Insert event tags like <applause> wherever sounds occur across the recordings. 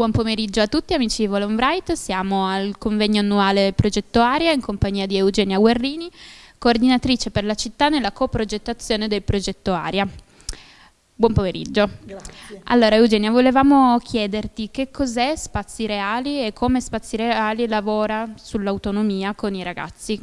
Buon pomeriggio a tutti amici di Volonbright, siamo al convegno annuale Progetto Aria in compagnia di Eugenia Guerrini, coordinatrice per la città nella coprogettazione del progetto Aria. Buon pomeriggio. Grazie. Allora Eugenia, volevamo chiederti che cos'è Spazi Reali e come Spazi Reali lavora sull'autonomia con i ragazzi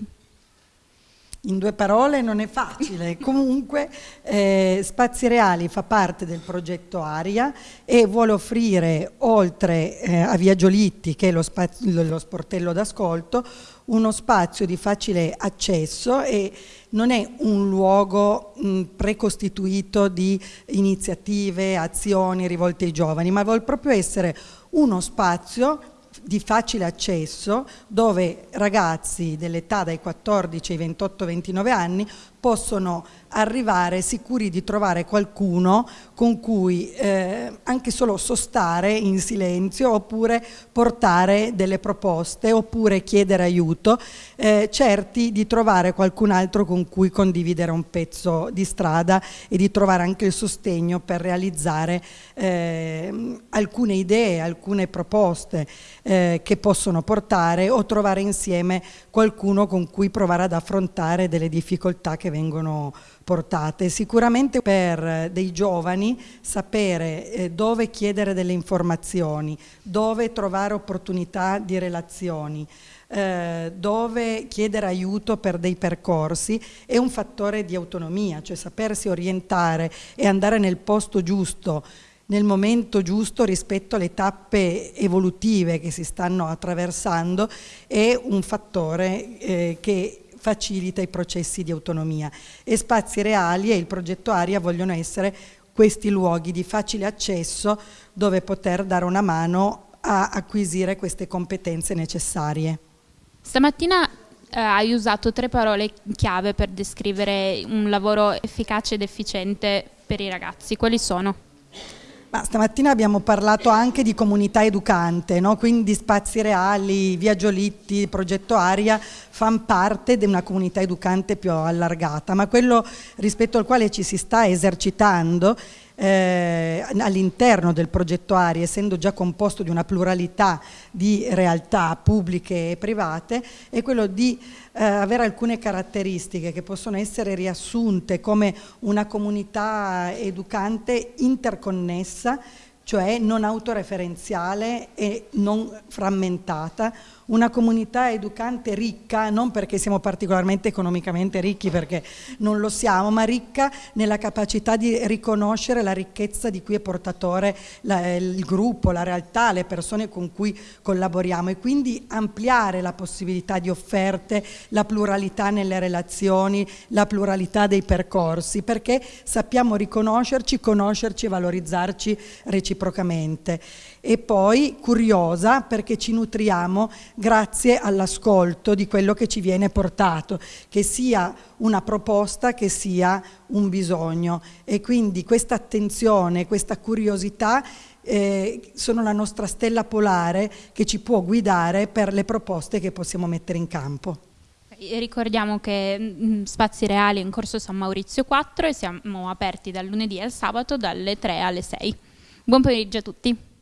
in due parole non è facile, <laughs> comunque eh, Spazi Reali fa parte del progetto Aria e vuole offrire oltre eh, a Via Giolitti che è lo, lo sportello d'ascolto uno spazio di facile accesso e non è un luogo mh, precostituito di iniziative, azioni rivolte ai giovani, ma vuole proprio essere uno spazio di facile accesso dove ragazzi dell'età dai 14 ai 28-29 anni possono arrivare sicuri di trovare qualcuno con cui eh, anche solo sostare in silenzio oppure portare delle proposte oppure chiedere aiuto, eh, certi di trovare qualcun altro con cui condividere un pezzo di strada e di trovare anche il sostegno per realizzare eh, alcune idee, alcune proposte eh, che possono portare o trovare insieme qualcuno con cui provare ad affrontare delle difficoltà che vengono portate. Sicuramente per eh, dei giovani sapere eh, dove chiedere delle informazioni, dove trovare opportunità di relazioni, eh, dove chiedere aiuto per dei percorsi è un fattore di autonomia, cioè sapersi orientare e andare nel posto giusto nel momento giusto rispetto alle tappe evolutive che si stanno attraversando è un fattore eh, che facilita i processi di autonomia e spazi reali e il progetto Aria vogliono essere questi luoghi di facile accesso dove poter dare una mano a acquisire queste competenze necessarie. Stamattina eh, hai usato tre parole chiave per descrivere un lavoro efficace ed efficiente per i ragazzi. Quali sono? Ma stamattina abbiamo parlato anche di comunità educante, no? quindi spazi reali, via Giolitti, progetto Aria fanno parte di una comunità educante più allargata, ma quello rispetto al quale ci si sta esercitando eh, all'interno del progetto ARI, essendo già composto di una pluralità di realtà pubbliche e private, è quello di eh, avere alcune caratteristiche che possono essere riassunte come una comunità educante interconnessa, cioè non autoreferenziale e non frammentata, una comunità educante ricca, non perché siamo particolarmente economicamente ricchi, perché non lo siamo, ma ricca nella capacità di riconoscere la ricchezza di cui è portatore la, il gruppo, la realtà, le persone con cui collaboriamo e quindi ampliare la possibilità di offerte, la pluralità nelle relazioni, la pluralità dei percorsi, perché sappiamo riconoscerci, conoscerci e valorizzarci reciprocamente. E poi curiosa perché ci nutriamo grazie all'ascolto di quello che ci viene portato, che sia una proposta, che sia un bisogno. E quindi questa attenzione, questa curiosità eh, sono la nostra stella polare che ci può guidare per le proposte che possiamo mettere in campo. Ricordiamo che mm, Spazi Reali è in corso San Maurizio 4 e siamo aperti dal lunedì al sabato dalle 3 alle 6. Buon pomeriggio a tutti.